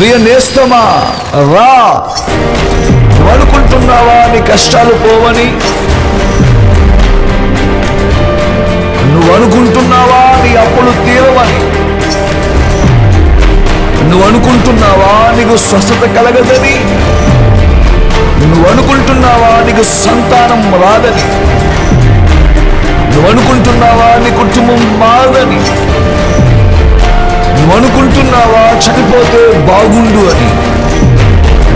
ప్రియ నేస్తమా రా. నువ్వు అనుకుంటున్నావా నీ కష్టాలు పోవని? నువ్వు అనుకుంటున్నావా నీ అప్పులు తీరవని? నువ్వు అనుకుంటున్నావా నీకు స్వస్థత కలగదని? నువ్వు అనుకుంటున్నావా నీకు సంతానం రాదని? నువ్వు అనుకుంటున్నావా నీ కుటుంబం మారదని? అనుకుంటున్నావా చనిపోతే బాగుండు అని.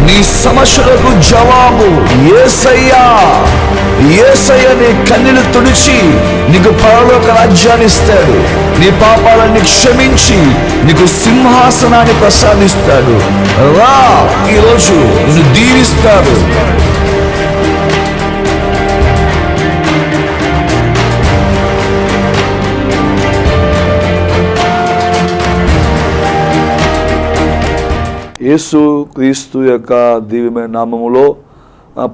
నీ సమస్యలకు జవాబు ఏసయ్యా. ఏసయ్య నీ కన్నీలు తుడిచి నీకు పరలోక రాజ్యాన్ని ఇస్తాడు. నీ పాపాలన్నీ క్షమించి నీకు సింహాసనాన్ని ప్రసాదిస్తాడు. రా ఈరోజు నిన్ను దీవిస్తాడు. యేసు క్రీస్తు యొక్క దివ్యమైన నామములో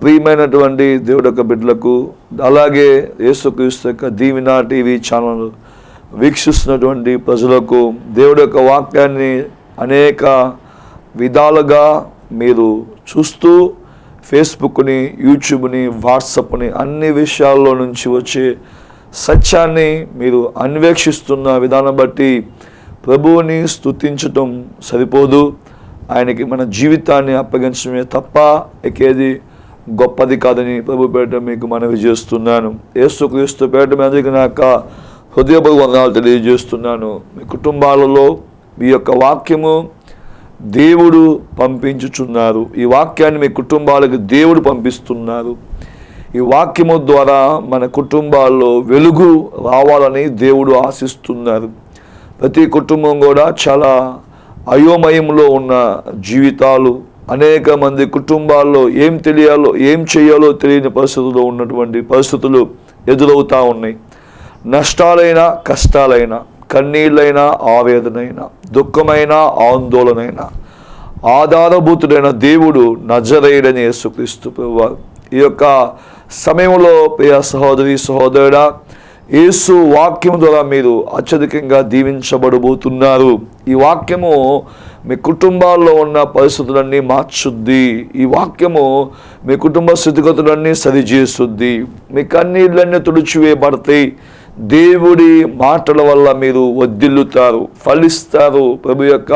ప్రియమైనటువంటి దేవుడు యొక్క బిడ్డలకు అలాగే యేసు క్రీస్తు యొక్క దీవినా టీవీ ఛానల్ వీక్షిస్తున్నటువంటి ప్రజలకు దేవుడు యొక్క వాక్యాన్ని అనేక విధాలుగా మీరు చూస్తూ ఫేస్బుక్ని యూట్యూబ్ని వాట్సాప్ని అన్ని విషయాల్లో నుంచి వచ్చే సత్యాన్ని మీరు అన్వేషిస్తున్న విధానం బట్టి ప్రభువుని స్తుతించటం సరిపోదు. ఆయనకి మన జీవితాన్ని అప్పగించడమే తప్ప ఎక్కేది గొప్పది కాదని ప్రభు పేట మీకు మనవి చేస్తున్నాను. ఏసుక్రీస్తు పేట మీదకి నాక హృదయపు వందనాలు తెలియజేస్తున్నాను. మీ కుటుంబాలలో మీ యొక్క వాక్యము దేవుడు పంపించుచున్నారు. ఈ వాక్యాన్ని మీ కుటుంబాలకు దేవుడు పంపిస్తున్నారు. ఈ వాక్యము ద్వారా మన కుటుంబాల్లో వెలుగు రావాలని దేవుడు ఆశిస్తున్నారు. ప్రతి కుటుంబం కూడా చాలా అయోమయంలో ఉన్న జీవితాలు అనేక మంది కుటుంబాల్లో ఏం తెలియాలో ఏం చేయాలో తెలియని పరిస్థితుల్లో ఉన్నటువంటి పరిస్థితులు ఎదురవుతూ ఉన్నాయి. నష్టాలైనా కష్టాలైనా కన్నీళ్ళైనా ఆవేదనైనా దుఃఖమైన ఆందోళనైనా ఆధారభూతుడైన దేవుడు నజరేయుడని యేసుక్రీస్తు ఈ యొక్క సమయంలో ప్రియ సహోదరి సహోదరుడా యేసు వాక్యం ద్వారా మీరు అత్యధికంగా దీవించబడబోతున్నారు. ఈ వాక్యము మీ కుటుంబాల్లో ఉన్న పరిస్థితులన్నీ మార్చుద్ది. ఈ వాక్యము మీ కుటుంబ స్థితిగతులన్నీ సరిచేస్తుంది మీ కన్నీళ్ళన్నీ తుడిచివేయబడతాయి. దేవుడి మాటల వల్ల మీరు వద్దిల్లుతారు ఫలిస్తారు. ప్రభు యొక్క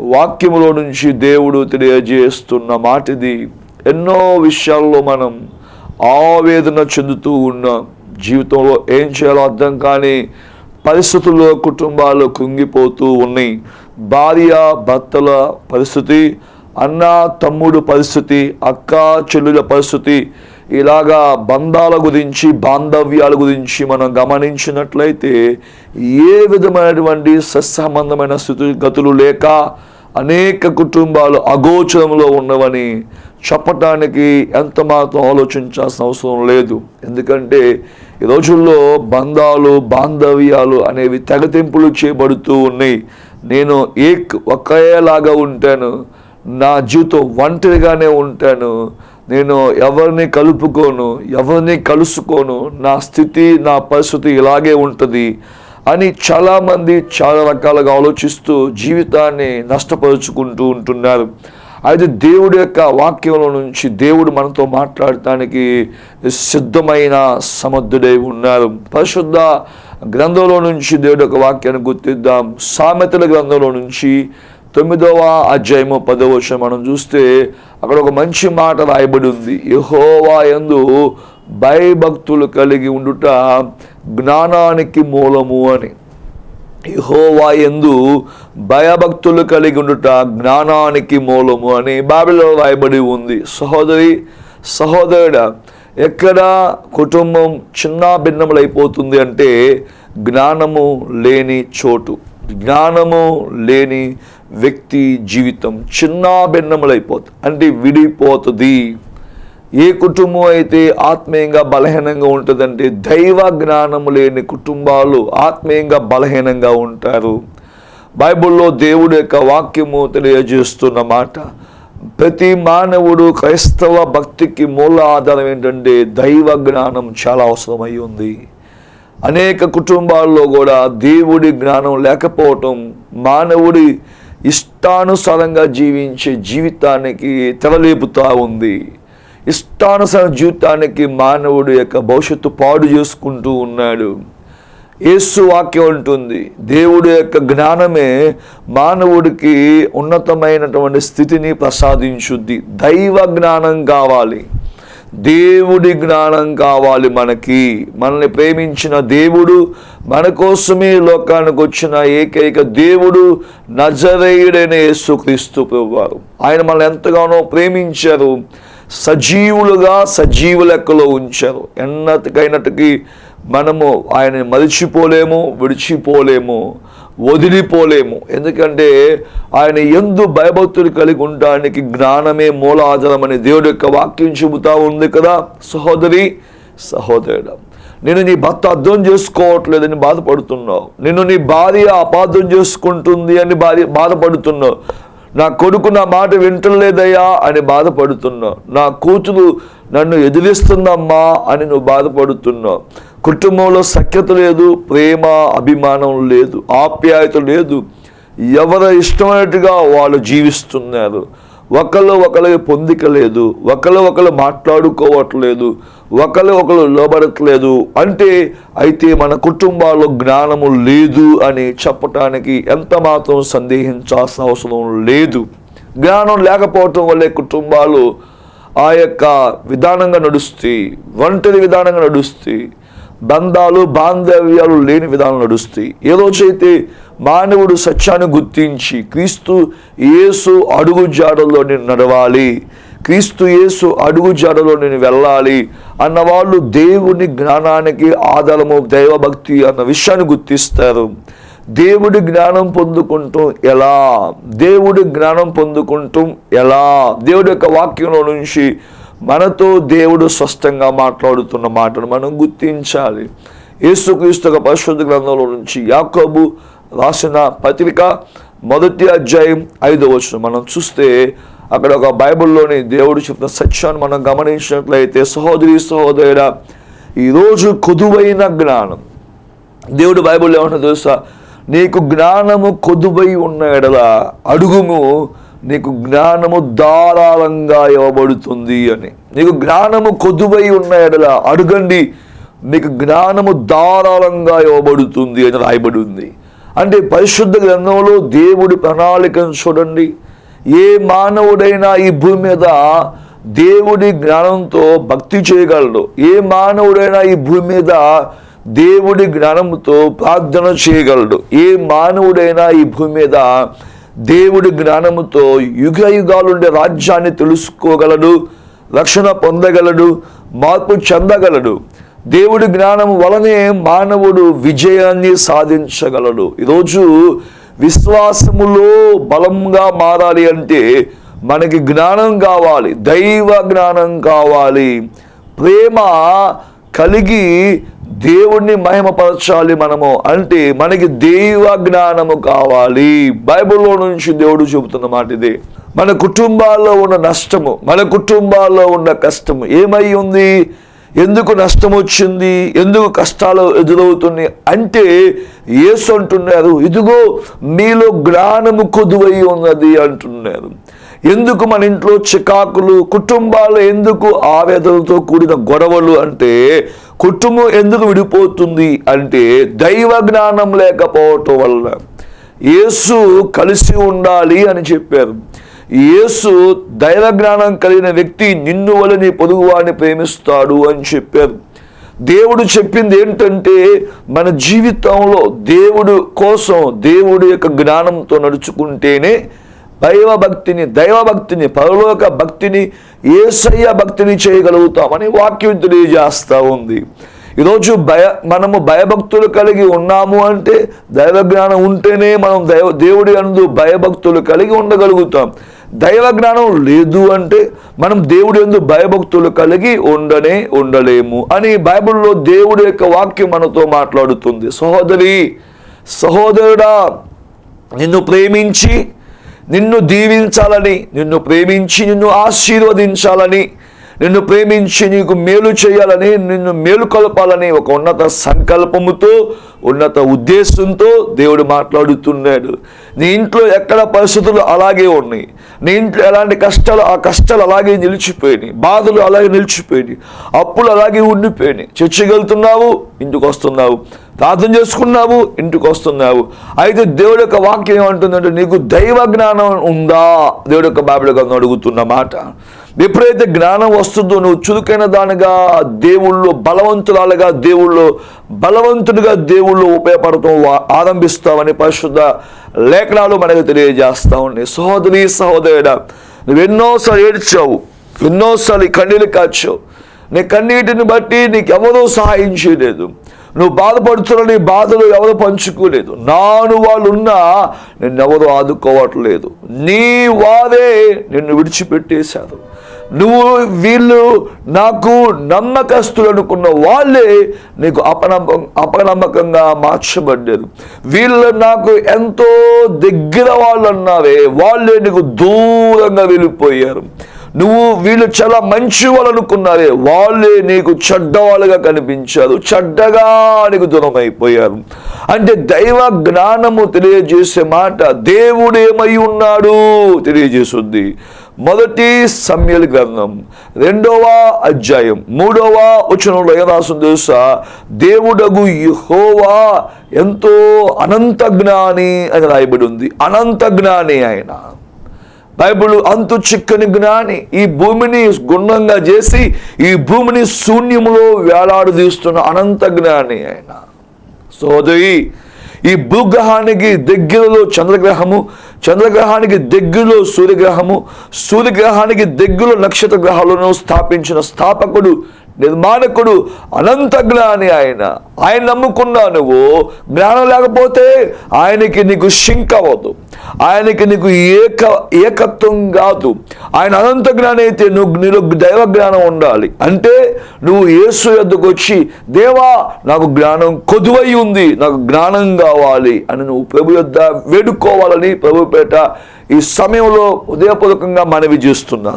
వాక్యములో నుంచి దేవుడు తెలియజేస్తున్న మాటిది. ఎన్నో విషయాల్లో మనం ఆవేదన చెందుతూ ఉన్నాం. జీవితంలో ఏం చేయాలో అర్థం కాని పరిస్థితుల్లో కుటుంబాలు కుంగిపోతూ ఉన్నాయి. భార్య భర్తల పరిస్థితి అన్న తమ్ముడు పరిస్థితి అక్క చెల్లుల పరిస్థితి ఇలాగా బంధాల గురించి బాంధవ్యాల గురించి మనం గమనించినట్లయితే ఏ విధమైనటువంటి సత్సంబంధమైన స్థితిగతులు లేక అనేక కుటుంబాలు అగోచరంలో ఉన్నవని చెప్పటానికి ఎంత మాత్రం ఆలోచించాల్సిన అవసరం లేదు. ఎందుకంటే ఈ రోజుల్లో బంధాలు బాంధవ్యాలు అనేవి తెగతింపులు చేయబడుతూ ఉన్నాయి. నేను ఏక్ ఒకేలాగా ఉంటాను. నా జీవితం ఒంటరిగానే ఉంటాను. నేను ఎవరిని కలుపుకోను ఎవరిని కలుసుకోను నా స్థితి నా పరిస్థితి ఇలాగే ఉంటుంది అని చాలామంది చాలా రకాలుగా ఆలోచిస్తూ జీవితాన్ని నష్టపరుచుకుంటూ ఉంటున్నారు. అయితే దేవుడి యొక్క వాక్యంలో నుంచి దేవుడు మనతో మాట్లాడటానికి సిద్ధమైన సమర్థుడై ఉన్నారు. పరిశుద్ధ గ్రంథంలో నుంచి దేవుడి యొక్క వాక్యాన్ని గుర్తిద్దాం. సామెతల గ్రంథంలో నుంచి తొమ్మిదవ అధ్యాయము పదవ మనం చూస్తే అక్కడ ఒక మంచి మాట రాయబడి ఉంది. యహోవా యందు భయభక్తులు కలిగి ఉండుట జ్ఞానానికి మూలము అని. యహోవా ఎందు భయభక్తులు కలిగి ఉండుట జ్ఞానానికి మూలము అని బాబిలో రాయబడి ఉంది. సహోదరి సహోదరుడ ఎక్కడ కుటుంబం చిన్న భిన్నములైపోతుంది అంటే జ్ఞానము లేని చోటు. జ్ఞానము లేని వ్యక్తి జీవితం చిన్న భిన్నములైపోతుంది అంటే విడిపోతుంది. ఏ కుటుంబం అయితే ఆత్మీయంగా బలహీనంగా ఉంటుందంటే దైవ జ్ఞానము లేని కుటుంబాలు ఆత్మీయంగా బలహీనంగా ఉంటారు. బైబిల్లో దేవుడు యొక్క వాక్యము తెలియజేస్తున్న మాట ప్రతి మానవుడు క్రైస్తవ భక్తికి మూల ఆధారం ఏంటంటే దైవ జ్ఞానం చాలా అవసరమై ఉంది. అనేక కుటుంబాల్లో కూడా దేవుడి జ్ఞానం లేకపోవటం మానవుడి ఇష్టానుసారంగా జీవించే జీవితానికి తెరలేపుతూ ఉంది. ఇష్టానుసార జీవితానికి మానవుడు యొక్క భవిష్యత్తు పాడు చేసుకుంటూ ఉన్నాడు. యేసు వాక్యం ఉంటుంది దేవుడి యొక్క జ్ఞానమే మానవుడికి ఉన్నతమైనటువంటి స్థితిని ప్రసాదించుద్ది. దైవ జ్ఞానం కావాలి. దేవుడి జ్ఞానం కావాలి మనకి. మనల్ని ప్రేమించిన దేవుడు మన కోసమే లోకానికి వచ్చిన ఏకైక దేవుడు నజరేయుడైన యేసుక్రీస్తు ప్రభువారు. ఆయన మనల్ని ఎంతగానో ప్రేమించారు. సజీవులుగా సజీవ లెక్కలో ఉంచారు. ఎన్నటికైనటికి మనము ఆయన మరిచిపోలేము విడిచిపోలేము వదిలిపోలేము. ఎందుకంటే ఆయన ఎందు భయభక్తులు కలిగి ఉండడానికి జ్ఞానమే మూలాధారమని దేవుడి యొక్క వాక్యం చెబుతా ఉంది కదా. సహోదరి సహోదరుడు నేను నీ భర్త అర్థం చేసుకోవట్లేదని బాధపడుతున్నావు. నిన్ను నీ భార్య అపార్థం చేసుకుంటుంది అని బాధపడుతున్నావు. నా కొడుకు నా మాట వింటలేదయ్యా అని బాధపడుతున్నావు నా కూతురు నన్ను ఎదిరిస్తుందమ్మా అని నువ్వు బాధపడుతున్నావు కుటుంబంలో సఖ్యత లేదు ప్రేమ అభిమానం లేదు ఆప్యాయత లేదు. ఎవరు ఇష్టమైనట్టుగా వాళ్ళు జీవిస్తున్నారు. ఒకళ్ళు ఒకళ్ళకి పొందిక లేదు ఒకళ్ళు ఒకరు మాట్లాడుకోవట్లేదు ఒకళ్ళు ఒకరు లోబడట్లేదు అంటే అయితే మన కుటుంబాల్లో జ్ఞానము లేదు అని చెప్పటానికి ఎంత మాత్రం సందేహించాల్సిన అవసరం లేదు. జ్ఞానం లేకపోవటం వల్లే కుటుంబాలు ఆ యొక్క విధానంగా నడుస్తాయి ఒంటరి విధానంగా నడుస్తాయి. బంధాలు బాంధవ్యాలు లేని విధానం నడుస్తాయి. ఏ రోజైతే మానవుడు సత్యాన్ని గుర్తించి క్రీస్తు యేసు అడుగు జాడలో నేను నడవాలి. క్రీస్తు యేసు అడుగు జాడలో నేను వెళ్ళాలి అన్న వాళ్ళు దేవుని జ్ఞానానికి ఆధారము దైవభక్తి అన్న విషయాన్ని గుర్తిస్తారు. దేవుడి జ్ఞానం పొందుకుంటూ ఎలా? దేవుడి జ్ఞానం పొందుకుంటూ ఎలా? దేవుడి యొక్క వాక్యంలో నుంచి మనతో దేవుడు స్పష్టంగా మాట్లాడుతున్న మాటను మనం గుర్తించాలి. యేసుక్రీస్తు పరిశుద్ధ గ్రంథంలో నుంచి యాకోబు రాసిన పత్రిక మొదటి అధ్యాయం ఐదో వచ్చిన మనం చూస్తే అక్కడ ఒక బైబిల్లోని దేవుడు చెప్పిన సత్యాన్ని మనం గమనించినట్లయితే సహోదరి సహోదరుడ ఈరోజు కొదువైన జ్ఞానం. దేవుడు బైబిల్ ఏమన్నా తెలుసా? నీకు జ్ఞానము కొదువై ఉన్న ఎడల అడుగుము నీకు జ్ఞానము ధారాళంగా ఇవ్వబడుతుంది అని. నీకు జ్ఞానము కొదువై ఉన్న ఎడల అడగండి నీకు జ్ఞానము ధారాళంగా ఇవ్వబడుతుంది అని రాయబడి ఉంది అంటే పరిశుద్ధ గ్రంథంలో దేవుడి ప్రణాళికను చూడండి. ఏ మానవుడైనా ఈ భూమి మీద దేవుడి జ్ఞానంతో భక్తి చేయగలడు. ఏ మానవుడైనా ఈ భూమి మీద దేవుడి జ్ఞానంతో ప్రార్థన చేయగలడు. ఏ మానవుడైనా ఈ భూమి మీద దేవుడి జ్ఞానముతో యుగ యుగాలుండే రాజ్యాన్ని తెలుసుకోగలడు రక్షణ పొందగలడు మార్పు చెందగలడు. దేవుడి జ్ఞానం వలనే మానవుడు విజయాన్ని సాధించగలడు. ఈరోజు విశ్వాసములో బలంగా మారాలి అంటే మనకి జ్ఞానం కావాలి దైవ జ్ఞానం కావాలి. ప్రేమ కలిగి దేవుణ్ణి మహిమపరచాలి మనము అంటే మనకి దైవ జ్ఞానము కావాలి. బైబిల్లో నుంచి దేవుడు చెబుతున్న మాట ఇది. మన కుటుంబాల్లో ఉన్న నష్టము మన కుటుంబాల్లో ఉన్న కష్టము ఏమై ఉంది? ఎందుకు నష్టం వచ్చింది? ఎందుకు కష్టాలు ఎదురవుతుంది అంటే ఏసు అంటున్నారు ఇదిగో మీలో జ్ఞానము కొదువై ఉన్నది అంటున్నారు. ఎందుకు మన ఇంట్లో చికాకులు కుటుంబాలు ఎందుకు ఆవేదనతో కూడిన గొడవలు అంటే కుటుంబం ఎందుకు విడిపోతుంది అంటే దైవ జ్ఞానం లేకపోవటం వల్ల యేసు కలిసి ఉండాలి అని చెప్పారు. యేసు దైవ జ్ఞానం కలిగిన వ్యక్తి నిన్ను వలని నీ పొరుగువాడిని ప్రేమిస్తాడు అని చెప్పారు. దేవుడు చెప్పింది ఏంటంటే మన జీవితంలో దేవుడు కోసం దేవుడి యొక్క జ్ఞానంతో నడుచుకుంటేనే దైవ భక్తిని దైవ భక్తిని పరలోక భక్తిని ఏసయ్య భక్తిని చేయగలుగుతామని వాక్యం తెలియజేస్తూ ఉంది. ఈరోజు భయ మనము భయభక్తులు కలిగి ఉన్నాము అంటే దైవ జ్ఞానం ఉంటేనే మనం దైవ దేవుడి అందు భయభక్తులు కలిగి ఉండగలుగుతాం. దైవ జ్ఞానం లేదు అంటే మనం దేవుడి ఎందు భయభక్తులు కలిగి ఉండనే ఉండలేము అని బైబిల్లో దేవుడి యొక్క వాక్యం మనతో మాట్లాడుతుంది. సహోదరి సహోదరుడా నిన్ను ప్రేమించి నిన్ను దీవించాలని నిన్ను ప్రేమించి నిన్ను ఆశీర్వదించాలని నిన్ను ప్రేమించి నీకు మేలు చేయాలని నిన్ను మేలు కలపాలని ఒక ఉన్నత సంకల్పముతో ఉన్నత ఉద్దేశంతో దేవుడు మాట్లాడుతున్నాడు. నీ ఇంట్లో ఎక్కడ పరిస్థితులు అలాగే ఉన్నాయి. నీ ఇంట్లో ఎలాంటి కష్టాలు ఆ కష్టాలు అలాగే నిలిచిపోయినాయి. బాధలు అలాగే నిలిచిపోయినాయి. అప్పులు అలాగే ఉండిపోయినాయి. చర్చకి వెళ్తున్నావు ఇంటికి వస్తున్నావు. ప్రార్థన చేసుకున్నావు ఇంటికి వస్తున్నావు. అయితే దేవుడి యొక్క వాక్యం ఏమంటుందంటే నీకు దైవ జ్ఞానం ఉందా? దేవుడు యొక్క బాబుడు గ్రంథం అడుగుతున్న మాట. ఎప్పుడైతే జ్ఞానం వస్తుందో నువ్వు చురుకైన దానిగా దేవుళ్ళు బలవంతురాలుగా దేవుళ్ళు బలవంతుడిగా దేవుళ్ళు ఉపయోగపడటం ఆరంభిస్తావని పరిశుద్ధ లేఖనాలు మనకు తెలియజేస్తా ఉన్నాయి. సహోదరి సహోదరుడ నువ్వు ఎన్నోసార్లు ఏడ్చావు ఎన్నోసార్లు కన్నీళ్ళు కాచావు. నీ కన్నీటిని బట్టి నీకు ఎవరూ సహాయం చేయలేదు. నువ్వు బాధపడుతున్న నీ బాధలు ఎవరు పంచుకోలేదు. నాను వాళ్ళు ఉన్నా నిన్నెవరు ఆదుకోవట్లేదు. నీ వారే నిన్ను విడిచిపెట్టేశారు. నువ్వు వీళ్ళు నాకు నమ్మకస్తులు అనుకున్న వాళ్ళే నీకు అపనమ్మకం అపనమ్మకంగా మార్చబడ్డారు. వీళ్ళు నాకు ఎంతో దగ్గర వాళ్ళు అన్నావే వాళ్ళే నీకు దూరంగా వెళ్ళిపోయారు. నువ్వు వీళ్ళు చాలా మంచి వాళ్ళు అనుకున్నారే వాళ్ళే నీకు చెడ్డవాళ్ళుగా కనిపించారు చెడ్డగా నీకు దూరం అయిపోయారు అంటే దైవ జ్ఞానము తెలియజేసే మాట దేవుడేమై ఉన్నాడు తెలియజేస్తుంది మొదటి సమ్యల గ్రంథం రెండవ అధ్యాయం మూడవ వచనంలో ఏం రాస్తుంది తెలుసా? దేవుడగు యుహోవా ఎంతో అనంత జ్ఞాని అని రాయబడి ఉంది. అనంత జ్ఞాని ఆయన. బైబిల్ అంతు చిక్కని జ్ఞాని. ఈ భూమిని గుండంగా చేసి ఈ భూమిని శూన్యములో వేలాడదీస్తున్న అనంత జ్ఞాని ఆయన. సోదరి ఈ భూగ్రహానికి దగ్గరలో చంద్రగ్రహము చంద్రగ్రహానికి దగ్గరలో సూర్యగ్రహము సూర్యగ్రహానికి దగ్గరలో నక్షత్ర గ్రహాలను స్థాపించిన స్థాపకుడు నిర్మాణకుడు అనంత జ్ఞాని ఆయన. ఆయన నమ్ముకున్నా నువ్వు. జ్ఞానం లేకపోతే ఆయనకి నీకు షింక్ అవ్వదు. ఆయనకి నీకు ఏక ఏకత్వం కాదు. ఆయన అనంత జ్ఞానం అయితే నువ్వు నీలో దైవ జ్ఞానం ఉండాలి. అంటే నువ్వు యేసు ఎద్దుకు వచ్చి దేవా నాకు జ్ఞానం కొదువై ఉంది. నాకు జ్ఞానం కావాలి అని నువ్వు ప్రభు యొద్ద వేడుకోవాలని ప్రభుపేట ఈ సమయంలో ఉదయపూర్వకంగా మనవి చేస్తున్నా.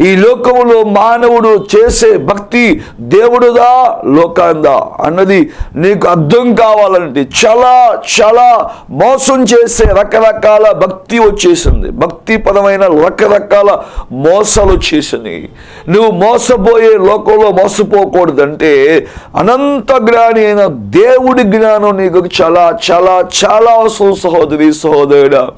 ఈ లోకములో మానవుడు చేసే భక్తి దేవుడుదా? లోకాందా? అన్నది నీకు అర్థం కావాలంటే చాలా చాలా మోసం చేసే రకరకాల భక్తి వచ్చేసింది. భక్తి పదమైన రకరకాల మోసాలు వచ్చేసింది. నువ్వు మోసపోయే లోకంలో మోసపోకూడదంటే అనంత జ్ఞాని అయిన దేవుడి జ్ఞానం నీకు చాలా చాలా చాలా అవసరం సహోదరి సహోదరుడా.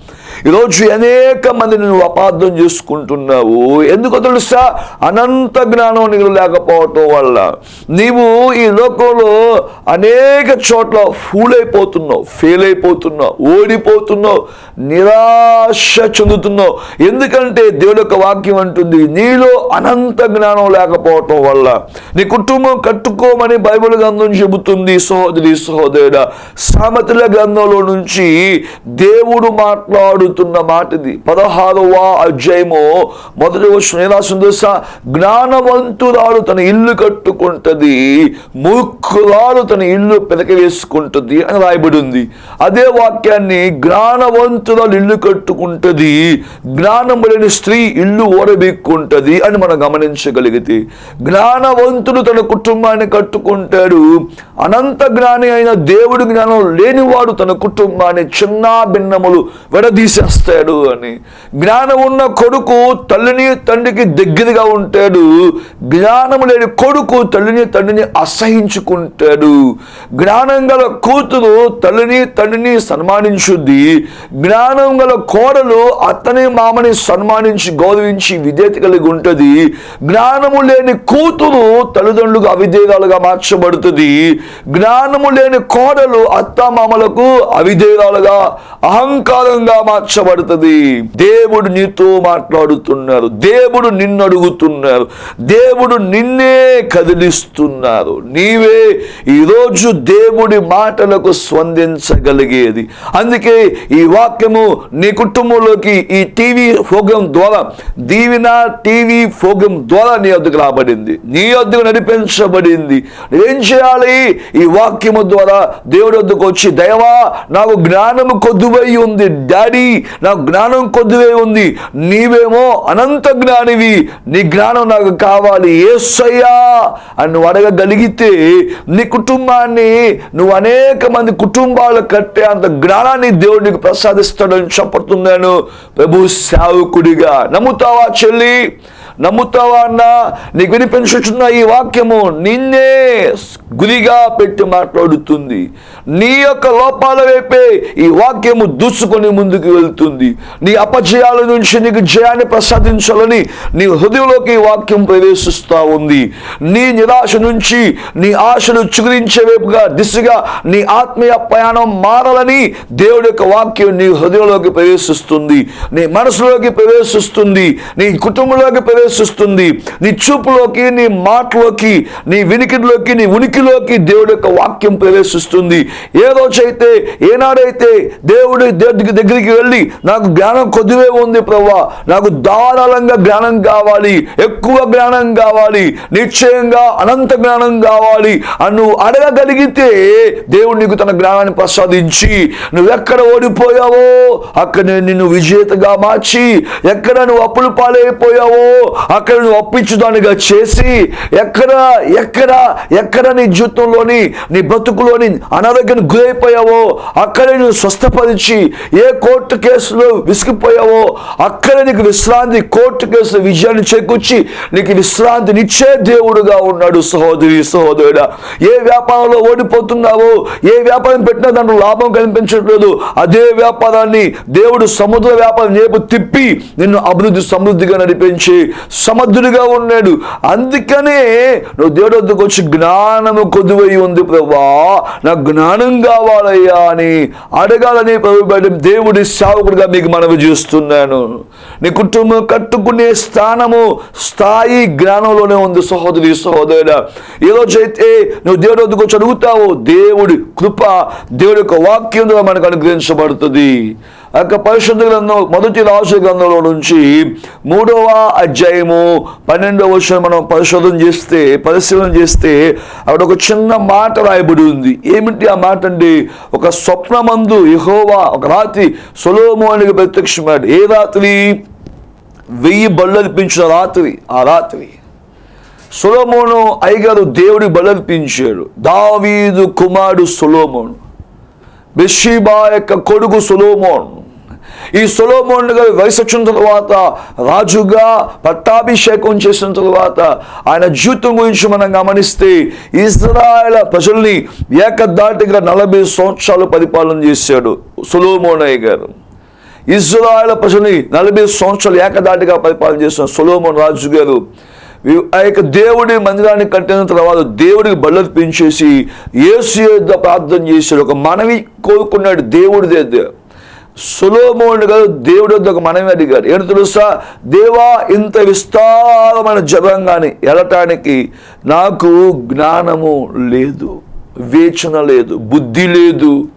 ఈరోజు అనేక మందిని నువ్వు అపార్థం చేసుకుంటున్నావు. ఎందుకో తెలుసా? అనంత జ్ఞానం నీకు లేకపోవటం వల్ల. నీవు ఈ లోకంలో అనేక చోట్ల ఫూల్ అయిపోతున్నావు ఫెయిల్ అయిపోతున్నావు ఓడిపోతున్నావు నిరాశ చెందుతున్నావు. ఎందుకంటే దేవుడు యొక్క వాక్యం అంటుంది నీలో అనంత జ్ఞానం లేకపోవటం వల్ల. నీ కుటుంబం కట్టుకోమని బైబిల్ గ్రంథం చెబుతుంది సహోదరి సహోదరుడ. సామెతల గ్రంథంలో నుంచి దేవుడు మాట్లాడు మాట్లాడుతున్న మాట ఇది పదహారవ అధ్యాయము మొదటి వచ్చిన తెలుసా? జ్ఞానవంతురాలు తన ఇల్లు కట్టుకుంటుంది మూర్ఖురాలు తన ఇల్లు పెదక వేసుకుంటుంది అని రాయబడి ఉంది అదే వాక్యాన్ని జ్ఞానవంతురాలు ఇల్లు కట్టుకుంటది జ్ఞానము లేని స్త్రీ ఇల్లు ఓడబెక్కుంటది అని మనం గమనించగలిగితే జ్ఞానవంతుడు తన కుటుంబాన్ని కట్టుకుంటాడు అనంత జ్ఞాని అయిన దేవుడి జ్ఞానం లేనివాడు తన కుటుంబాన్ని చిన్న భిన్నములు చేస్తాడు అని. జ్ఞానం ఉన్న కొడుకు తల్లిని తండ్రికి దగ్గరగా ఉంటాడు. జ్ఞానము లేని కొడుకు తల్లిని తండ్రిని అసహించుకుంటాడు. జ్ఞానం గల కూతురు తల్లిని తండ్రిని సన్మానించుద్ది. జ్ఞానం గల కోడలు అత్తని మామని సన్మానించి గౌరవించి విధేయత కలిగి ఉంటుంది. జ్ఞానము లేని కూతురు తల్లిదండ్రులకు అవిధేయాలుగా మార్చబడుతుంది. జ్ఞానము లేని కోడలు అత్త మామలకు అవిధేయాలుగా అహంకారంగా మా మార్చబడుతుంది దేవుడు నీతో మాట్లాడుతున్నారు. దేవుడు నిన్ను అడుగుతున్నారు. దేవుడు నిన్నే కదిలిస్తున్నారు. నీవే ఈరోజు దేవుడి మాటలకు స్పందించగలిగేది. అందుకే ఈ వాక్యము నీ కుటుంబంలోకి ఈ టీవీ ప్రోగ్రాం ద్వారా దీవిన టీవీ ప్రోగ్రాం ద్వారా నీ వద్దకు రాబడింది. నీ వద్దకు నడిపించబడింది. ఏం చేయాలి? ఈ వాక్యము ద్వారా దేవుడి వద్దకు వచ్చి దైవా నాకు జ్ఞానము కొద్దువై ఉంది. డాడీ నాకు జ్ఞానం కొద్దివే ఉంది. నీవేమో అనంత జ్ఞానివి. నీ జ్ఞానం నాకు కావాలి. ఏసయ్యా! అని నువ్వు అడగగలిగితే నీ కుటుంబాన్ని నువ్వు అనేక మంది కుటుంబాలు కట్టే అంత జ్ఞానాన్ని దేవుడు నీకు ప్రసాదిస్తాడని చెప్పతున్నాను ప్రభు సేవకుడిగా నమ్ముతావా చెల్లి? నమ్ముతావా అన్న? నీకు వినిపించుచున్న ఈ వాక్యము నిన్నే గురిగా పెట్టి మాట్లాడుతుంది. నీ యొక్క లోపాల వైపే ఈ వాక్యము దూసుకొని ముందుకు వెళ్తుంది. నీ అపజయాల నుంచి నీకు జయాన్ని ప్రసాదించాలని నీ హృదయంలోకి ఈ వాక్యం ప్రవేశిస్తూ ఉంది. నీ నిరాశ నుంచి నీ ఆశను చిగురించే వైపుగా దిశగా నీ ఆత్మీయ ప్రయాణం మారాలని దేవుడి యొక్క వాక్యం నీ హృదయంలోకి ప్రవేశిస్తుంది. నీ మనసులోకి ప్రవేశిస్తుంది. నీ కుటుంబంలోకి ప్రవేశిస్తుంది. నీ చూపులోకి నీ మాటలోకి నీ వినికిడిలోకి నీ ఉనికిలోకి దేవుడి యొక్క వాక్యం ప్రవేశిస్తుంది. ఏ రోజైతే ఏనాడైతే దేవుడి దేవుడికి దగ్గరికి వెళ్ళి నాకు జ్ఞానం కొద్దివే ఉంది ప్రవ్వా నాకు ధారాళంగా జ్ఞానం కావాలి ఎక్కువ జ్ఞానం కావాలి నిశ్చయంగా అనంత జ్ఞానం కావాలి అని నువ్వు అడగగలిగితే దేవుడు నీకు తన జ్ఞానాన్ని ప్రసాదించి నువ్వు ఎక్కడ ఓడిపోయావో అక్కడ నేను నిన్ను విజేతగా మార్చి ఎక్కడ నువ్వు అప్పులు పాలైపోయావో అక్కడ నువ్వు అప్పించుదానిగా చేసి ఎక్కడ ఎక్కడ ఎక్కడ నీ జీవితంలోని నీ బ్రతుకులోని అనారోగ్యానికి గురైపోయావో అక్కడ నువ్వు స్వస్థపరిచి ఏ కోర్టు కేసులో విసిగిపోయావో అక్కడ నీకు విశ్రాంతి కోర్టు కేసులో విజయాన్ని చేకూర్చి నీకు విశ్రాంతినిచ్చే దేవుడుగా ఉన్నాడు సహోదరి సహోదరుడా. ఏ వ్యాపారంలో ఓడిపోతున్నావో ఏ వ్యాపారం పెట్టినా దాంట్లో లాభం కనిపించట్లేదు అదే వ్యాపారాన్ని దేవుడు సముద్ర వ్యాపారం చేపు తిప్పి నిన్ను అభివృద్ధి సమృద్ధిగా నడిపించి సమర్థుడిగా ఉన్నాడు. అందుకనే నువ్వు దేవుడు వద్దకు వచ్చి జ్ఞానము కొద్దువై ఉంది ప్రభా నాకు జ్ఞానం కావాలయ్యా అని అడగాలని ప్రభు దేవుడి సేవకుడిగా మీకు మనవి చేస్తున్నాను. నీ కుటుంబం కట్టుకునే స్థానము స్థాయి జ్ఞానంలోనే ఉంది సహోదరి సహోదరుడా. ఈరోజైతే నువ్వు దేవుడి వద్దకు వచ్చి అడుగుతావు దేవుడి కృప దేవుడి యొక్క వాక్యం ద్వారా మనకు అనుగ్రహించబడుతుంది. యొక్క పరిశుద్ధ గ్రంథం మొదటి రాసు గ్రంథంలో నుంచి మూడవ అధ్యాయము పన్నెండవ వర్షం మనం పరిశోధన చేస్తే పరిశీలన చేస్తే అక్కడ ఒక చిన్న మాట రాయబడి ఉంది. ఏమిటి ఆ మాట అంటే? ఒక స్వప్నమందు యహోవా ఒక రాత్రి సొలోమోనికి ప్రత్యక్షమాడు ఏ రాత్రి? వెయ్యి బళ్ళర్పించిన రాత్రి ఆ రాత్రి. సొలోమోను అయ్యగారు దేవుడి బలర్పించాడు దావీదు కుమారుడు సొలోమోను. బెషీబా యొక్క కొడుకు సొలోమోన్. ఈ సొలోమోన్ గారు వయసు వచ్చిన తర్వాత రాజుగా పట్టాభిషేకం చేసిన తర్వాత ఆయన జీవితం గురించి మనం గమనిస్తే ఇజ్రాయల ప్రజల్ని ఏకదాటిగా నలభై సంవత్సరాలు పరిపాలన చేశాడు సొలోమోనయ్య గారు. ఇజ్రాయల ప్రజల్ని నలభై సంవత్సరాలు ఏకదాటిగా పరిపాలన చేసిన సొలోమోన్ రాజు గారు ఆ యొక్క దేవుడి మందిరాన్ని కట్టిన తర్వాత దేవుడికి బళ్ళర్పించేసి ఏసు యొద్ద ప్రార్థన చేశాడు. ఒక మనవి కోరుకున్నాడు దేవుడి దగ్గర సులోమోని గారు దేవుడి వద్ద ఒక మనవి అడిగారు. ఏంటి తెలుసా? దేవా ఇంత విస్తారమైన జపంగాని వెళ్ళటానికి నాకు జ్ఞానము లేదు వివేచన లేదు బుద్ధి లేదు.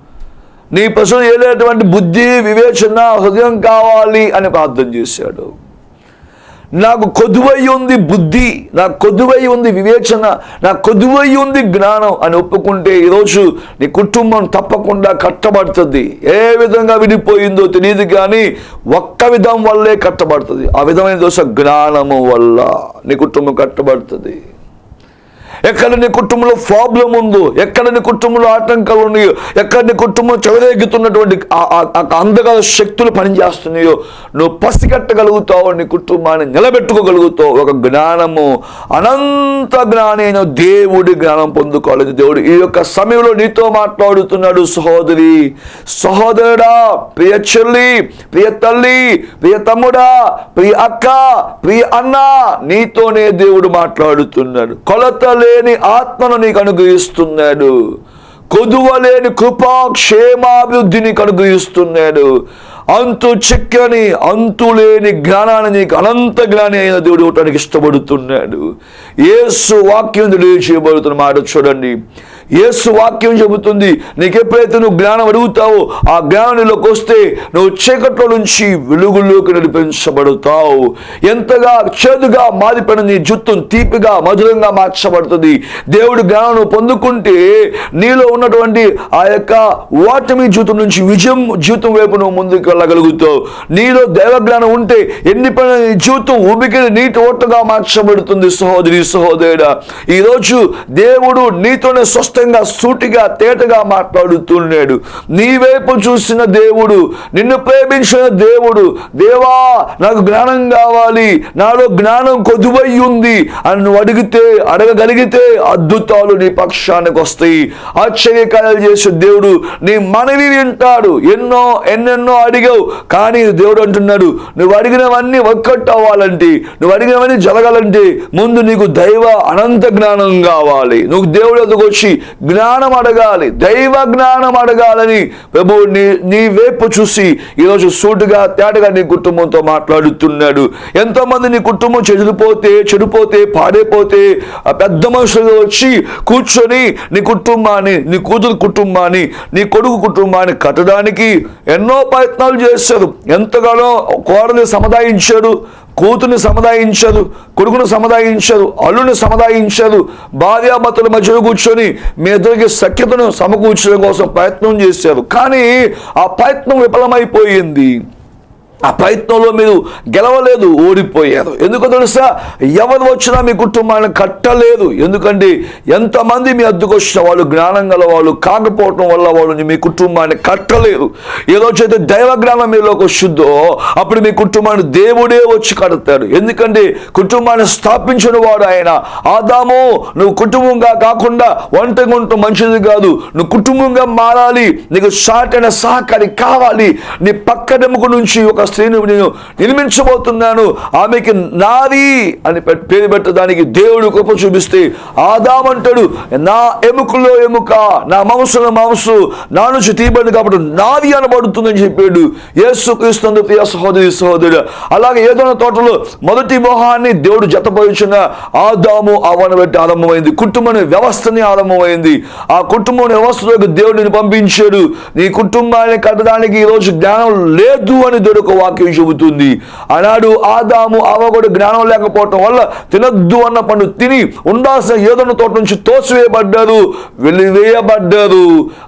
నీ పశువులు ఏలేటువంటి బుద్ధి వివేచన హృదయం కావాలి అని ప్రార్థన చేశాడు. నాకు కొదువై ఉంది బుద్ధి నాకు కొదువై ఉంది వివేచన నాకు కొదువై ఉంది జ్ఞానం అని ఒప్పుకుంటే ఈరోజు నీ కుటుంబం తప్పకుండా కట్టబడుతుంది. ఏ విధంగా విడిపోయిందో తెలియదు కానీ ఒక్క విధం వల్లే కట్టబడుతుంది. ఆ విధమైన దోశ జ్ఞానము వల్ల నీ కుటుంబం కట్టబడుతుంది. ఎక్కడ నీ కుటుంబంలో ప్రాబ్లం ఉందో ఎక్కడ నీ కుటుంబంలో ఆటంకాలు ఉన్నాయో ఎక్కడ నీ కుటుంబం చెవరేగుతున్నటువంటి అందగల శక్తులు పనిచేస్తున్నాయో నువ్వు పసిగట్టగలుగుతావు నీ కుటుంబాన్ని నిలబెట్టుకోగలుగుతావు ఒక జ్ఞానము అనంత జ్ఞానైన దేవుడి జ్ఞానం పొందుకోవాలి. దేవుడు ఈ యొక్క సమయంలో నీతో మాట్లాడుతున్నాడు సహోదరి. సహోదరుడా ప్రియ చెల్లి ప్రియ తల్లి ప్రియ తమ్ముడా ప్రియ అక్క ప్రియ అన్న నీతోనే దేవుడు మాట్లాడుతున్నాడు. కొలతలు లేని ఆత్మను నీకు అనుగ్రహిస్తున్నాడు. కొదువలేని కృపా క్షేమాభివృద్ధి నీకు అనుగ్రహిస్తున్నాడు. అంతు చిక్కని అంతు లేని జ్ఞానాన్ని నీకు అనంత జ్ఞాని అయిన దేవుడు ఇవ్వటానికి ఇష్టపడుతున్నాడు. ఏసు వాక్యం తెలియజేయబడుతున్న మాట చూడండి. యేసు వాక్యం చెబుతుంది. నీకు ఎప్పుడైతే నువ్వు జ్ఞానం అడుగుతావో ఆ జ్ఞానంలోకి వస్తే నువ్వు చీకట్లో నుంచి వెలుగులోకి నడిపించబడతావు. ఎంతగా చేదుగా మారిపోయిన నీ జుత్తు తీపిగా మధురంగా మార్చబడుతుంది. దేవుడు జ్ఞానం పొందుకుంటే నీలో ఉన్నటువంటి ఆ యొక్క ఓటమి జీవితం నుంచి విజయం జీవితం వైపు నువ్వు ముందుకు వెళ్ళగలుగుతావు. నీలో దైవజ్ఞానం ఉంటే ఎన్ని పని జీవితం ఉబికిని నీటి ఓటగా మార్చబడుతుంది సహోదరి సహోదరుడా. ఈరోజు దేవుడు నీతోనే స్వస్థ స్పష్టంగా సూటిగా తేటగా మాట్లాడుతున్నాడు. నీ వైపు చూసిన దేవుడు నిన్ను ప్రేమించిన దేవుడు దేవా నాకు జ్ఞానం కావాలి నాలో జ్ఞానం కొదువై ఉంది అని నువ్వు అడిగితే అడగగలిగితే అద్భుతాలు నీ పక్షానికి వస్తాయి. ఆశ్చర్యకార్యాలు చేసే దేవుడు నీ మనవి వింటాడు. ఎన్నో ఎన్నెన్నో అడిగావు కానీ దేవుడు అంటున్నాడు నువ్వు అడిగినవన్నీ ఒక్కటి అవ్వాలంటే నువ్వు అడిగినవన్నీ జరగాలంటే ముందు నీకు దైవ అనంత జ్ఞానం కావాలి. నువ్వు దేవుడు ఎదుగు వచ్చి జ్ఞానం అడగాలి దైవ జ్ఞానం అడగాలని ప్రభు నీ నీ వైపు చూసి ఈరోజు సూటుగా తేటగా నీ కుటుంబంతో మాట్లాడుతున్నాడు. ఎంతోమంది నీ కుటుంబం చెడిపోతే చెడిపోతే పాడైపోతే ఆ పెద్ద మనుషులు వచ్చి కూర్చొని నీ కుటుంబాన్ని నీ కూతురు కుటుంబాన్ని నీ కొడుకు కుటుంబాన్ని కట్టడానికి ఎన్నో ప్రయత్నాలు చేశారు. ఎంతగానో కోరని సముదాయించాడు. కూతుర్ని సముదాయించదు కొడుకును సముదాయించదు అల్లుని సముదాయించదు భార్యాభర్తల మధ్యలో కూర్చొని మీ ఇద్దరికి సఖ్యతను సమకూర్చడం కోసం ప్రయత్నం చేశారు. కానీ ఆ ప్రయత్నం విఫలమైపోయింది. ఆ ప్రయత్నంలో మీరు గెలవలేదు ఓడిపోయారు. ఎందుకో తెలుసా? ఎవరు వచ్చినా మీ కుటుంబాన్ని కట్టలేదు. ఎందుకంటే ఎంతమంది మీ అద్దెకు వచ్చిన వాళ్ళు జ్ఞానం గల వాళ్ళు కాకపోవటం వల్ల వాళ్ళు మీ కుటుంబాన్ని కట్టలేరు ఏదోచైతే దైవ జ్ఞానం మీలోకి వచ్చిందో అప్పుడు మీ కుటుంబాన్ని దేవుడే వచ్చి కడతాడు. ఎందుకంటే కుటుంబాన్ని స్థాపించిన వాడు ఆయన. ఆదాము నువ్వు కుటుంబంగా కాకుండా వంట ఉండటం మంచిది కాదు. నువ్వు కుటుంబంగా మారాలి. నీకు సాటైన సహకారి కావాలి. నీ పక్కడెముక నుంచి ఒక స్త్రీని నేను నిర్మించబోతున్నాను. ఆమెకి నాది అని పేరు పెట్టడానికి దేవుడు కృప చూపిస్తే ఆదామంటాడు నా ఎముకలో ఎముక నా మాంసంలో మాంసు నా నుంచి తీయబడింది కాబట్టి నాది అనబడుతుందని చెప్పాడు యేసు క్రీస్తు ప్రియ సహోదరి సహోదరుడు. అలాగే ఏదైనా తోటలో మొదటి మోహాన్ని దేవుడు జతపరిచిన ఆదాము అవన పెట్టి ఆరంభమైంది కుటుంబం వ్యవస్థని ఆరంభమైంది. ఆ కుటుంబం వ్యవస్థలోకి దేవుడిని పంపించాడు. నీ కుటుంబాన్ని కట్టడానికి ఈ రోజు జ్ఞానం లేదు అని దేవుడు వాక్యం చెబుతుంది. ఆనాడు ఆదాము అవ కూడా జ్ఞానం లేకపోవటం వల్ల తినద్దు అన్న పండు తిని ఉండాల్సిన ఏదైనా తోట నుంచి తోసివేయబడ్డారు. వెలివేయబడ్డారు.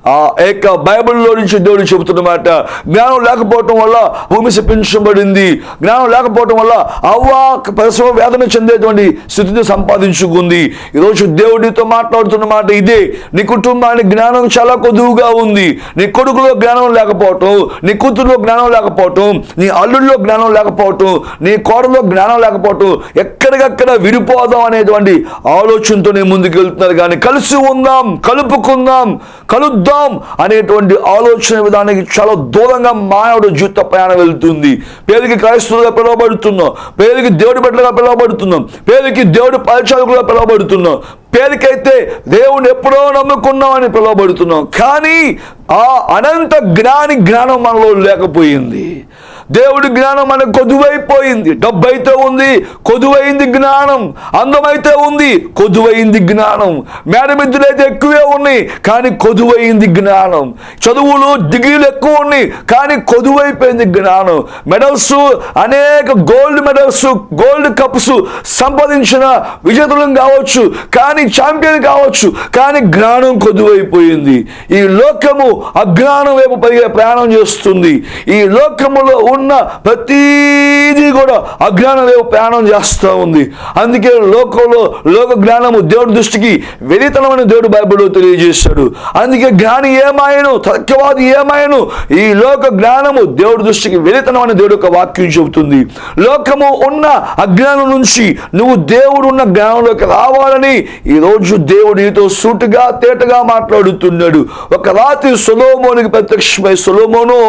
ఆ యొక్క బైబిల్లో నుంచి దేవుడు చెబుతున్నమాట జ్ఞానం లేకపోవటం వల్ల భూమి శపించబడింది. జ్ఞానం లేకపోవటం వల్ల అవ్వ పరిశ్రమ వేదన చెందేటువంటి స్థితిని సంపాదించుకుంది. ఈరోజు దేవుడితో మాట్లాడుతున్న మాట ఇదే. నీ కుటుంబానికి జ్ఞానం చాలా కొదువుగా ఉంది. నీ కొడుకులో జ్ఞానం లేకపోవటం నీ కూతురులో జ్ఞానం లేకపోవటం నీ నీ అల్లుల్లో జ్ఞానం లేకపోవటం నీ కోడలో జ్ఞానం లేకపోవటం ఎక్కడికక్కడ విడిపోదాం అనేటువంటి ఆలోచనతోనే ముందుకు వెళ్తున్నారు కానీ కలిసి ఉందాం కలుపుకుందాం కలుద్దాం అనేటువంటి ఆలోచన విధానానికి చాలా దూరంగా మానవుడు జీవిత ప్రయాణం వెళ్తుంది. పేరుకి క్రైస్తవులుగా పిలువబడుతున్నాం. పేరుకి దేవుడి బిడ్డలుగా పిలువబడుతున్నాం. పేరుకి దేవుడి పరిచారకులుగా పిలువబడుతున్నాం. పేరుకైతే దేవుని ఎప్పుడో నమ్ముకున్నామని పిలువబడుతున్నాం. కానీ ఆ అనంత జ్ఞాని జ్ఞానం మనలో లేకపోయింది. దేవుడి జ్ఞానం మనకు కొదువైపోయింది. డబ్బు అయితే ఉంది కొదువైంది జ్ఞానం. అందమైతే ఉంది కొదువైంది జ్ఞానం. మేడమిద్దులైతే ఎక్కువే ఉన్నాయి కానీ కొదువైంది జ్ఞానం. చదువులు డిగ్రీలు ఎక్కువ ఉన్నాయి కానీ కొదువైపోయింది జ్ఞానం. మెడల్స్ అనేక గోల్డ్ మెడల్స్ గోల్డ్ కప్స్ సంపాదించిన విజేతలం కావచ్చు కానీ ఛాంపియన్ కావచ్చు కానీ జ్ఞానం కొద్దువైపోయింది. ఈ లోకము అజ్ఞానం వైపు పైగా ప్రయాణం చేస్తుంది. ఈ లోకములో ఉన్న ప్రతీది కూడా అజ్ఞానం వైపు ప్రయాణం చేస్తూ ఉంది. అందుకే లోకంలో లోక జ్ఞానము దేవుడి దృష్టికి వెలితనమని దేవుడు బైబిల్లో తెలియజేశాడు. అందుకే జ్ఞాని ఏమాయను తర్కవాది ఏమాయను ఈ లోక జ్ఞానము దేవుడి దృష్టికి వెలితనమని దేవుడు ఒక వాక్యం చెబుతుంది. లోకము ఉన్న అజ్ఞానం నుంచి నువ్వు దేవుడు ఉన్న జ్ఞానంలోకి రావాలని ఈ ఈరోజు దేవుడు నీతో సూటుగా తేటగా మాట్లాడుతున్నాడు. ఒక రాత్రి సులోమోనికి ప్రత్యక్షమై సులోమోను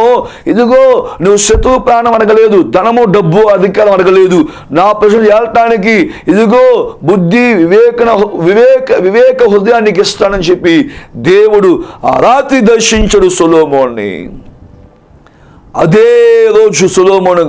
ఇదిగో నువ్వు శత్రువు ప్రాణం అడగలేదు ధనము డబ్బు అధికారం అడగలేదు. నా ప్రజలు ఏలటానికి ఇదిగో బుద్ధి వివేకన వివేక వివేక హృదయానికి ఇస్తానని చెప్పి దేవుడు ఆ రాత్రి దర్శించడు సులోమోని అదే రోజు సులోమోను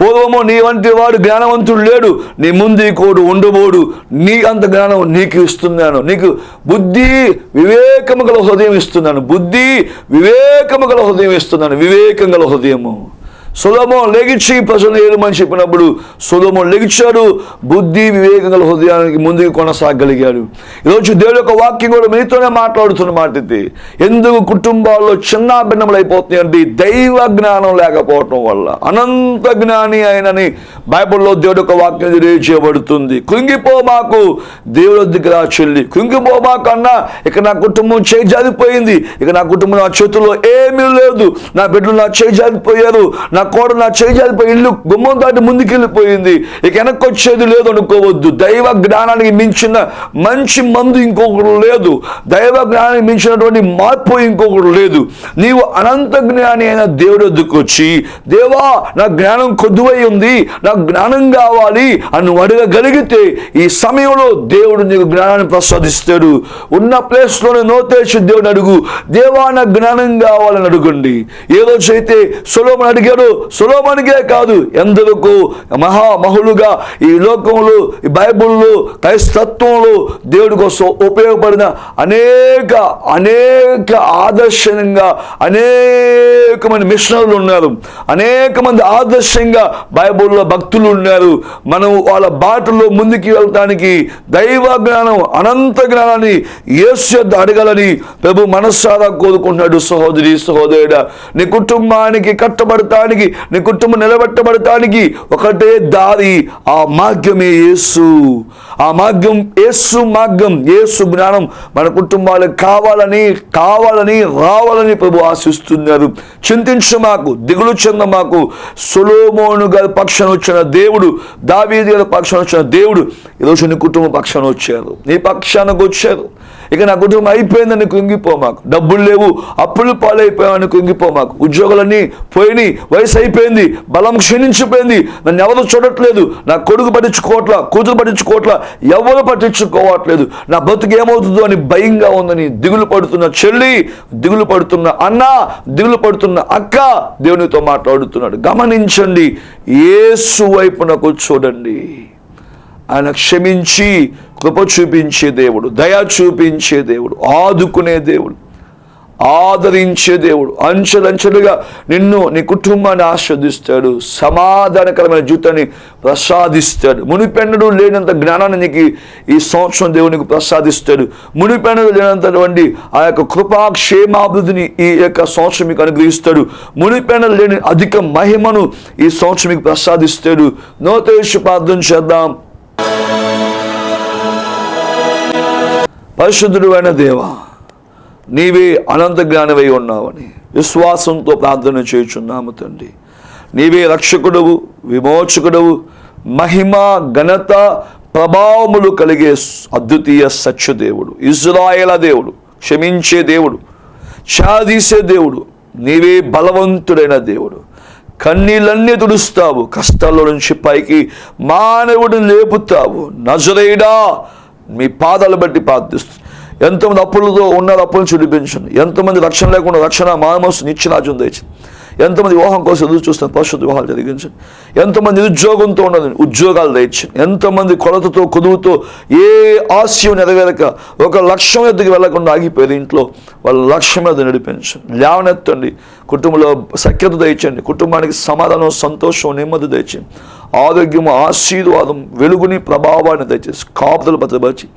పూర్వము నీ వంటి వాడు జ్ఞానవంతుడు లేడు. నీ ముందు కోడు ఉండబోడు. నీ అంత జ్ఞానం నీకు ఇస్తున్నాను. నీకు బుద్ధి వివేకము గల హృదయం ఇస్తున్నాను. బుద్ధి వివేకము గల హృదయం ఇస్తున్నాను. వివేకం గల హృదయము. సులభం లెగిచి ప్రజలు ఏమని చెప్పినప్పుడు సులభం లెగిచాడు. బుద్ధి వివేకం గల హృదయానికి ముందుకు కొనసాగలిగాడు. ఈరోజు దేవుడు యొక్క వాక్యం కూడా మీతోనే మాట్లాడుతున్న మాట ఇది ఎందుకు కుటుంబాల్లో చిన్న భిన్నములు అయిపోతున్నాయండి దైవ జ్ఞానం లేకపోవటం వల్ల. అనంత జ్ఞాని అయినని బైబిల్లో దేవుడు యొక్క వాక్యం తెలియజేయబడుతుంది. కృంగిపో మాకు దేవుడి దగ్గర చెల్లి. కృంగిపో మాకు అన్నా ఇక నా కుటుంబం చేయి జారిపోయింది. ఇక నా కుటుంబం నా చేతుల్లో ఏమీ లేదు. నా బిడ్డలు నా చేయి జారిపోయారు. నా కోడ నా చేయి జారిపోయి ఇల్లు గుమ్మం దాటి ముందుకెళ్ళిపోయింది. ఇక వెనక్కి వచ్చేది లేదు అనుకోవద్దు. దైవ జ్ఞానానికి మించిన మంచి మందు ఇంకొకరు లేదు. దైవ జ్ఞానానికి మించినటువంటి మార్పు ఇంకొకరు లేదు. నీవు అనంత జ్ఞాని అయిన దేవుడు వద్దకు వచ్చి దేవా నా జ్ఞానం కొద్దువై ఉంది. నాకు జ్ఞానం కావాలి అని అడగగలిగితే ఈ సమయంలో దేవుడు నీకు జ్ఞానాన్ని ప్రసాదిస్తాడు. ఉన్న ప్లేస్లోనే నోతేసి దేవుని అడుగు. దేవా నాకు జ్ఞానం కావాలని అడుగుండి. ఏ రోజైతే సులోమన్ అడిగాడు సులోమనికే కాదు ఎందరకు మహామహులుగా ఈ లోకంలో ఈ బైబుల్లో క్రైస్తత్వంలో దేవుడి కోసం ఉపయోగపడిన అనేక అనేక ఆదర్శంగా అనేక మంది మిషనర్లు ఉన్నారు. అనేక మంది ఆదర్శంగా బైబుల్లో భక్తులు ఉన్నారు. మనం వాళ్ళ బాటలో ముందుకు వెళ్ళటానికి దైవ జ్ఞానం అనంత జ్ఞానాన్ని యేసు అడగాలని ప్రభు మనస్సారా కోరుకుంటున్నాడు సహోదరి సహోదరుడ. నీ కుటుంబానికి కట్టబడటానికి నీ కుటుంబం నిలబెట్టబడటానికి ఒకటే దారి. ఆ మార్గమే యేసు. ఆ మార్గం యేసు మార్గం యేసు జ్ఞానం మన కుటుంబాలకు కావాలని కావాలని రావాలని ప్రభు ఆశిస్తున్నారు. చింతించు మాకు దిగులు చెంద మాకు. సులోమోను గారి పక్షాన వచ్చిన దేవుడు దావీది గారి పక్షాన వచ్చిన దేవుడు ఈరోజు నీ కుటుంబ పక్షాన వచ్చారు. నీ పక్షానికి వచ్చారు. ఇక నా కుటుంబం అయిపోయిందని కుంగిపో మాకు. డబ్బులు లేవు అప్పులు పాలైపోయామని కుంగిపో మాకు. ఉద్యోగాలన్నీ పోయినాయి వయసు అయిపోయింది బలం క్షీణించిపోయింది. నన్ను ఎవరు చూడట్లేదు నా కొడుకు పట్టించుకోవట్లా కూతురు పట్టించుకోవట్లా ఎవరు పట్టించుకోవట్లేదు. నా బతుకు ఏమవుతుందో అని భయంగా ఉందని దిగులు పడుతున్న చెల్లి దిగులు పడుతున్న అన్న దిగులు పడుతున్న అక్క దేవునితో మాట్లాడుతున్నాడు. గమనించండి ఏసు వైపునకు చూడండి. ఆయన క్షమించి కృప చూపించే దేవుడు దయ చూపించే దేవుడు ఆదుకునే దేవుడు ఆదరించే దేవుడు అంచెలంచెలుగా నిన్ను నీ కుటుంబాన్ని ఆస్వాదిస్తాడు సమాధానకరమైన జీవితాన్ని ప్రసాదిస్తాడు. మునిపెన్నడు లేనంత జ్ఞానాన్ని నీకు ఈ సంవత్సరం దేవునికి ప్రసాదిస్తాడు. మునిపెన్నడు లేనంతటువంటి ఆ యొక్క కృపాక్షేమాభివృద్ధిని ఈ యొక్క సంవత్సరం మీకు అనుగ్రహిస్తాడు. మునిపెన్నడు లేని అధిక మహిమను ఈ సంవత్సరం మీకు ప్రసాదిస్తాడు. నోతేషు ప్రార్థన చేద్దాం. పరిశుద్ధుడు అయిన దేవా నీవే అనంత జ్ఞానమై ఉన్నావని విశ్వాసంతో ప్రార్థన చేయుచున్నాము తండ్రి. నీవే రక్షకుడవు విమోచకుడవు మహిమ ఘనత ప్రభావములు కలిగే అద్వితీయ సత్యదేవుడు ఇజ్రాయేల దేవుడు క్షమించే దేవుడు చాదీసే దేవుడు నీవే బలవంతుడైన దేవుడు. కన్నీళ్ళన్నీ తుడుస్తావు కష్టాల్లో నుంచి పైకి మానవుడిని లేపుతావు. నజరేడా మీ పాదాలు బట్టి ప్రార్థిస్తూ. ఎంతమంది అప్పులతో ఉన్నారు అప్పులను చూడిపించండి ఎంతమంది రక్షణ లేకుండా రక్షణ మానమస్సు నిత్యరాజ్యం తెచ్చింది ఎంతమంది వివాహం కోసం ఎదురు చూస్తున్న పరిశుద్ధ వివాహాలు జరిగించండి. ఎంతమంది నిరుద్యోగంతో ఉండదు ఉద్యోగాలు తెచ్చండి ఎంతమంది కొలతతో కొదువుతో ఏ ఆశయం నెరవేరక ఒక లక్ష్యం ఎద్దుకు వెళ్ళకుండా ఆగిపోయేది ఇంట్లో? వాళ్ళ లక్ష్యం మీద నడిపించండి. లేవనెత్తండి. కుటుంబంలో సఖ్యత తెచ్చండి కుటుంబానికి సమాధానం సంతోషం నెమ్మది తెచ్చండి ఆరోగ్యం ఆశీర్వాదం వెలుగుని ప్రభావాన్ని దయచేసి కాపుదలు భద్రపరిచి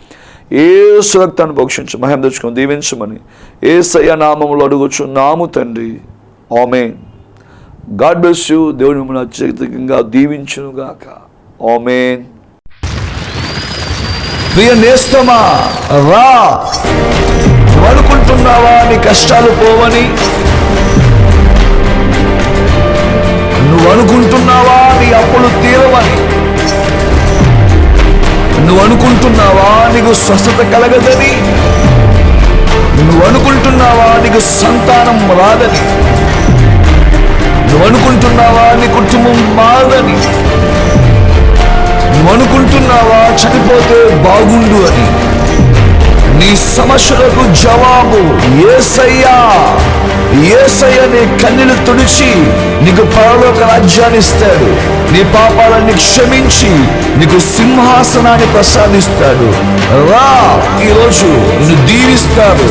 ఏ సురక్తాన్ని భక్షించు మహిమ తెచ్చుకొని దీవించమని ఏ సయ్య నామంలో అడుగుచు నాము తండ్రి. ఆమె గాడ్ బ్లెస్ యూ దేవుని మిమ్మల్ని అత్యధికంగా దీవించునుగాక. ఆమెన్ ప్రియ నేస్తమా రా. అనుకుంటున్నావా నీ కష్టాలు పోవని? నువ్వు అనుకుంటున్నావా నీ అప్పులు తీరవని? నువ్వు అనుకుంటున్నావా నీకు స్వస్థత కలగదని? నువ్వు అనుకుంటున్నావా నీకు సంతానం రాదని? నువ్వు అనుకుంటున్నావా నీ కుటుంబం మారదని నువ్వు అనుకుంటున్నావా చనిపోతే బాగుండు అని? నీ సమస్యలకు జవాబు ఏసయ్యా. ఏసయ్య నీ కన్నీలు తుడిచి నీకు పరలోక రాజ్యాన్ని ఇస్తాడు. నీ పాపాలన్నీ క్షమించి నీకు సింహాసనాన్ని ప్రసాదిస్తాడు. రా ఈరోజు నిన్ను దీవిస్తాడు.